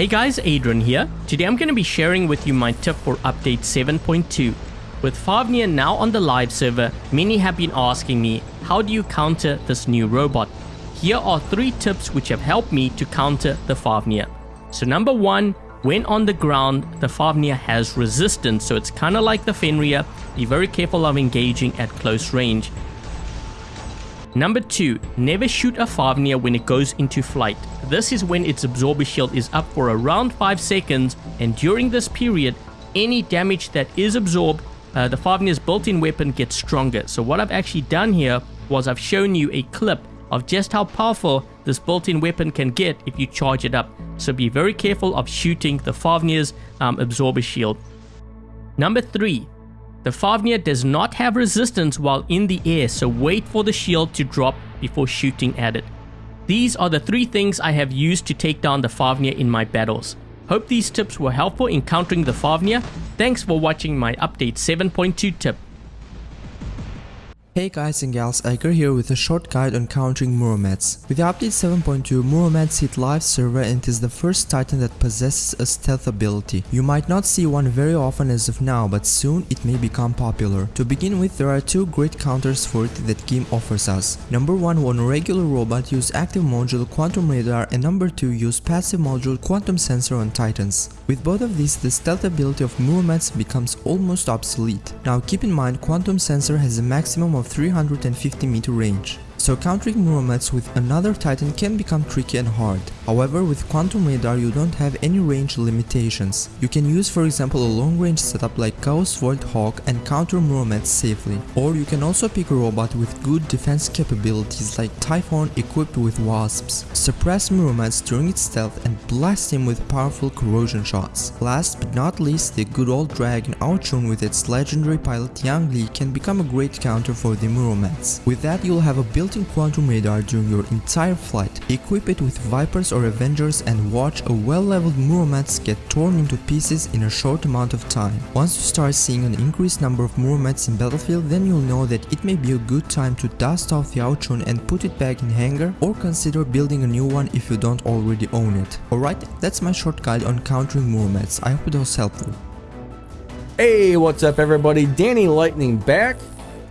Hey guys, Adrian here. Today I'm going to be sharing with you my tip for update 7.2. With Fafnir now on the live server, many have been asking me, how do you counter this new robot? Here are three tips which have helped me to counter the Fafnir. So number one, when on the ground, the Fafnir has resistance, so it's kind of like the Fenrir. Be very careful of engaging at close range. Number 2. Never shoot a Fafnir when it goes into flight. This is when its absorber shield is up for around 5 seconds and during this period, any damage that is absorbed, uh, the Fafnir's built-in weapon gets stronger. So what I've actually done here was I've shown you a clip of just how powerful this built-in weapon can get if you charge it up. So be very careful of shooting the Fafnir's um, absorber shield. Number 3. The Fafnir does not have resistance while in the air, so wait for the shield to drop before shooting at it. These are the three things I have used to take down the Fafnir in my battles. Hope these tips were helpful in countering the Fafnir. Thanks for watching my update 7.2 tip. Hey guys and gals, Iker here with a short guide on countering Muromads. With the update 7.2, Muromads hit live server and is the first titan that possesses a stealth ability. You might not see one very often as of now, but soon it may become popular. To begin with, there are two great counters for it that game offers us. Number 1, when a regular robot use active module Quantum Radar and number 2 use passive module Quantum Sensor on titans. With both of these, the stealth ability of Muromads becomes almost obsolete. Now keep in mind Quantum Sensor has a maximum of 350 meter range so countering Muromads with another titan can become tricky and hard. However, with Quantum Radar you don't have any range limitations. You can use for example a long range setup like Chaos Void Hawk and counter Muromads safely. Or you can also pick a robot with good defense capabilities like Typhon equipped with Wasps. Suppress Muromads during its stealth and blast him with powerful corrosion shots. Last but not least, the good old dragon Ao Jun with its legendary pilot Yang Li can become a great counter for the Muromads. With that you'll have a built built-in quantum radar during your entire flight. Equip it with Vipers or Avengers and watch a well-leveled Muromads get torn into pieces in a short amount of time. Once you start seeing an increased number of Muromads in battlefield, then you'll know that it may be a good time to dust off the Ao Jun and put it back in hangar or consider building a new one if you don't already own it. Alright, that's my short guide on countering Muromads. I hope it was helpful. Hey, what's up everybody? Danny Lightning back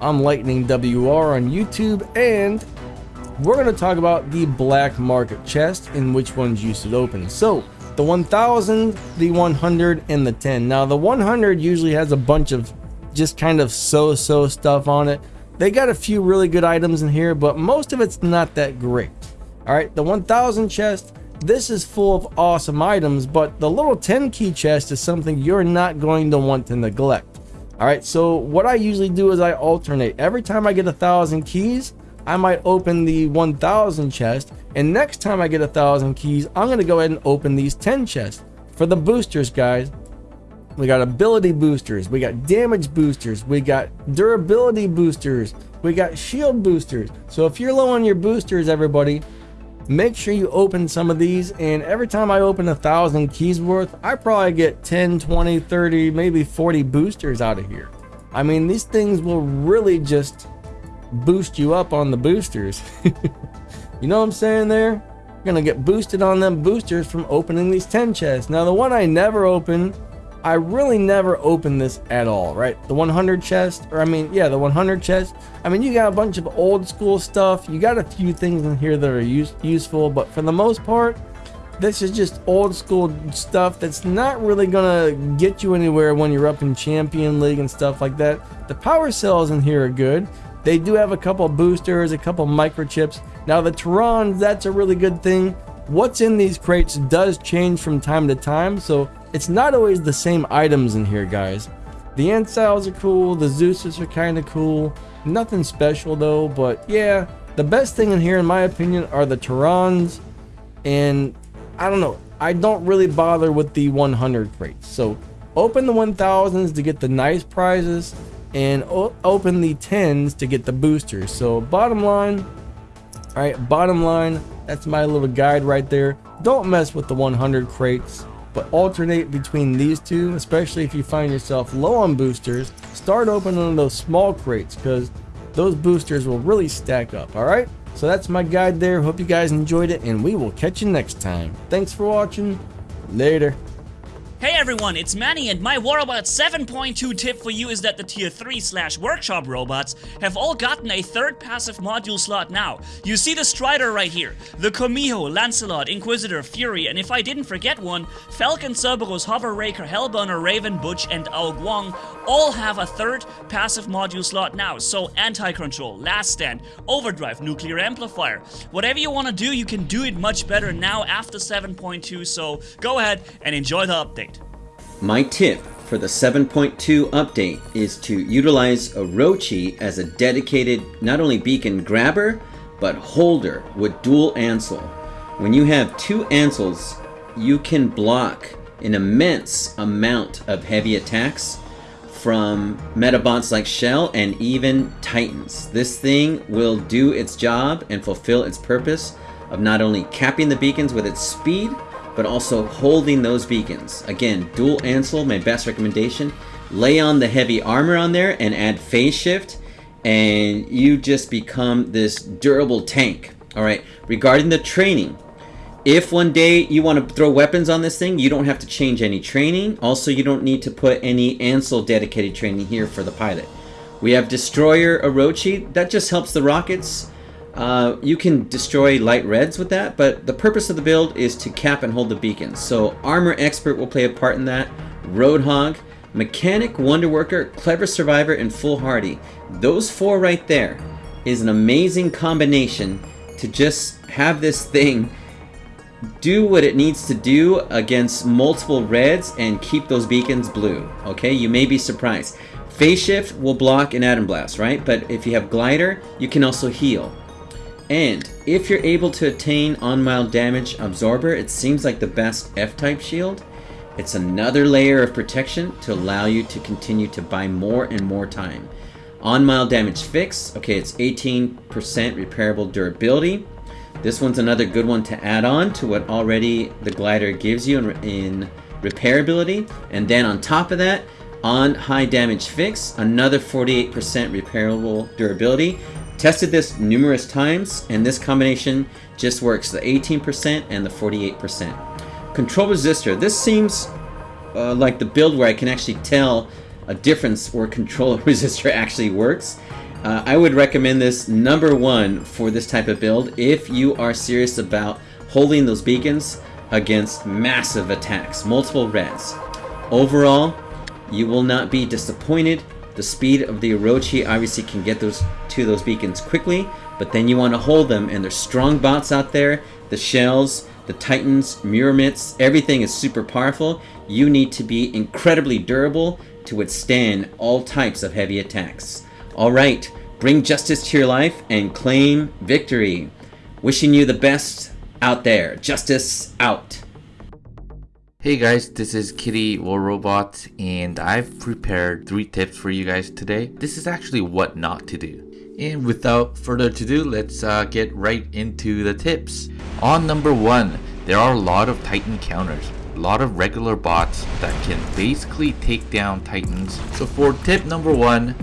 I'm Lightning WR on YouTube, and we're going to talk about the black market chest and which ones you should open. So, the 1000, the 100, and the 10. Now, the 100 usually has a bunch of just kind of so-so stuff on it. They got a few really good items in here, but most of it's not that great. All right, the 1000 chest, this is full of awesome items, but the little 10 key chest is something you're not going to want to neglect. All right, so what I usually do is I alternate. Every time I get a thousand keys, I might open the 1000 chest. And next time I get a thousand keys, I'm going to go ahead and open these 10 chests. For the boosters, guys, we got ability boosters, we got damage boosters, we got durability boosters, we got shield boosters. So if you're low on your boosters, everybody, make sure you open some of these and every time I open a thousand keys worth I probably get 10 20 30 maybe 40 boosters out of here I mean these things will really just boost you up on the boosters you know what I'm saying there you're gonna get boosted on them boosters from opening these 10 chests now the one I never open I really never open this at all, right? The 100 chest, or I mean, yeah, the 100 chest. I mean, you got a bunch of old school stuff. You got a few things in here that are use useful, but for the most part, this is just old school stuff that's not really gonna get you anywhere when you're up in Champion League and stuff like that. The power cells in here are good. They do have a couple boosters, a couple microchips. Now the Tarans, that's a really good thing. What's in these crates does change from time to time, so it's not always the same items in here, guys. The Anciles are cool, the Zeuses are kind of cool. Nothing special though, but yeah, the best thing in here, in my opinion, are the Tarans. And I don't know, I don't really bother with the 100 crates. So open the 1000s to get the nice prizes and open the 10s to get the boosters. So bottom line, all right, bottom line, that's my little guide right there. Don't mess with the 100 crates but alternate between these two, especially if you find yourself low on boosters. Start opening those small crates because those boosters will really stack up, alright? So that's my guide there. Hope you guys enjoyed it and we will catch you next time. Thanks for watching. Later. Hey everyone, it's Manny and my Warrobot 7.2 tip for you is that the tier 3 slash workshop robots have all gotten a third passive module slot now. You see the Strider right here, the Kumiho, Lancelot, Inquisitor, Fury, and if I didn't forget one, Falcon, Cerberus, Hover Raker, Hellburner, Raven, Butch, and Ao Guang all have a third passive module slot now. So Anti-Control, Last Stand, Overdrive, Nuclear Amplifier. Whatever you want to do, you can do it much better now after 7.2, so go ahead and enjoy the update. My tip for the 7.2 update is to utilize Orochi as a dedicated not only beacon grabber, but holder with dual Ancile. When you have two Anciles, you can block an immense amount of heavy attacks from metabots like Shell and even Titans. This thing will do its job and fulfill its purpose of not only capping the beacons with its speed, but also holding those beacons. Again, dual Ancile, my best recommendation. Lay on the heavy armor on there and add phase shift, and you just become this durable tank. Alright, regarding the training, if one day you want to throw weapons on this thing, you don't have to change any training. Also, you don't need to put any Ancile dedicated training here for the pilot. We have Destroyer Orochi, that just helps the rockets uh, you can destroy light reds with that, but the purpose of the build is to cap and hold the beacons. So Armor Expert will play a part in that, Roadhog, Mechanic, Wonder Worker, Clever Survivor, and Foolhardy. Those four right there is an amazing combination to just have this thing do what it needs to do against multiple reds and keep those beacons blue. Okay, you may be surprised. Phase Shift will block an Atom Blast, right? But if you have Glider, you can also heal. And if you're able to attain on mild damage absorber, it seems like the best F-type shield. It's another layer of protection to allow you to continue to buy more and more time. On mild damage fix, okay, it's 18% repairable durability. This one's another good one to add on to what already the glider gives you in, in repairability. And then on top of that, on high damage fix, another 48% repairable durability. Tested this numerous times, and this combination just works, the 18% and the 48%. Control resistor, this seems uh, like the build where I can actually tell a difference where control resistor actually works. Uh, I would recommend this number one for this type of build if you are serious about holding those beacons against massive attacks, multiple reds. Overall, you will not be disappointed the speed of the Orochi obviously can get those to those beacons quickly, but then you want to hold them, and there's strong bots out there, the shells, the titans, Murometz, everything is super powerful. You need to be incredibly durable to withstand all types of heavy attacks. Alright, bring justice to your life and claim victory. Wishing you the best out there. Justice out. Hey guys, this is Kitty War Robot and I've prepared three tips for you guys today. This is actually what not to do. And without further ado, let's uh, get right into the tips. On number one, there are a lot of Titan counters. A lot of regular bots that can basically take down Titans. So for tip number one,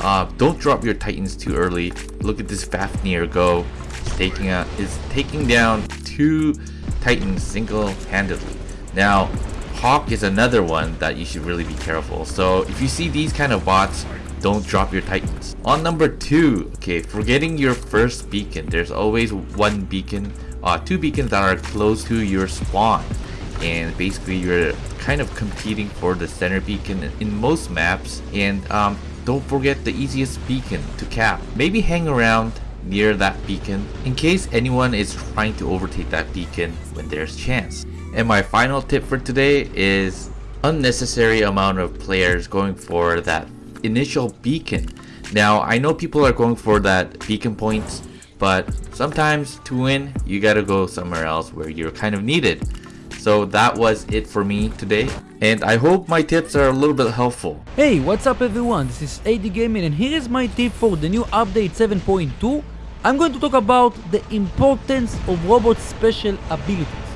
uh, don't drop your Titans too early. Look at this Fafnir go. It's taking, a, it's taking down two Titans single-handedly. Now, Hawk is another one that you should really be careful. So if you see these kind of bots, don't drop your titans. On number two, okay, for getting your first beacon, there's always one beacon, uh, two beacons that are close to your spawn. And basically you're kind of competing for the center beacon in most maps. And um, don't forget the easiest beacon to cap. Maybe hang around near that beacon in case anyone is trying to overtake that beacon when there's chance. And my final tip for today is unnecessary amount of players going for that initial beacon. Now, I know people are going for that beacon points, but sometimes to win, you gotta go somewhere else where you're kind of needed. So that was it for me today, and I hope my tips are a little bit helpful. Hey, what's up everyone, this is AD Gaming and here is my tip for the new update 7.2. I'm going to talk about the importance of robot special abilities.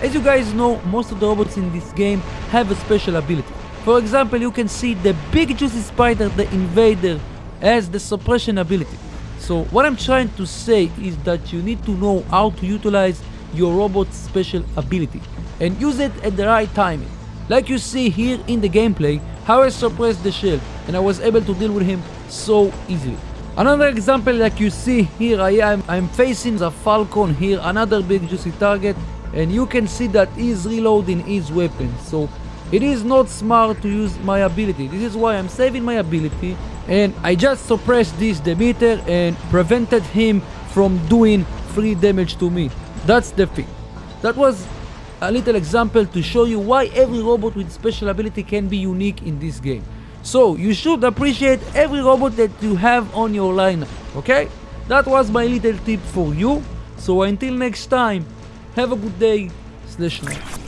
As you guys know, most of the robots in this game have a special ability. For example, you can see the big juicy spider, the invader, has the suppression ability. So what I'm trying to say is that you need to know how to utilize your robot's special ability. and use it at the right timing. Like you see here in the gameplay, how I suppressed the shield and I was able to deal with him so easily. Another example like you see here I am, I'm facing the Falcon here, another big juicy target and you can see that he's reloading his weapon. So it is not smart to use my ability. This is why I'm saving my ability and I just suppressed this Demeter and prevented him from doing free damage to me. That's the thing. That was a little example to show you why every robot with special ability can be unique in this game. So you should appreciate every robot that you have on your lineup, okay? That was my little tip for you. So until next time, have a good day slash night.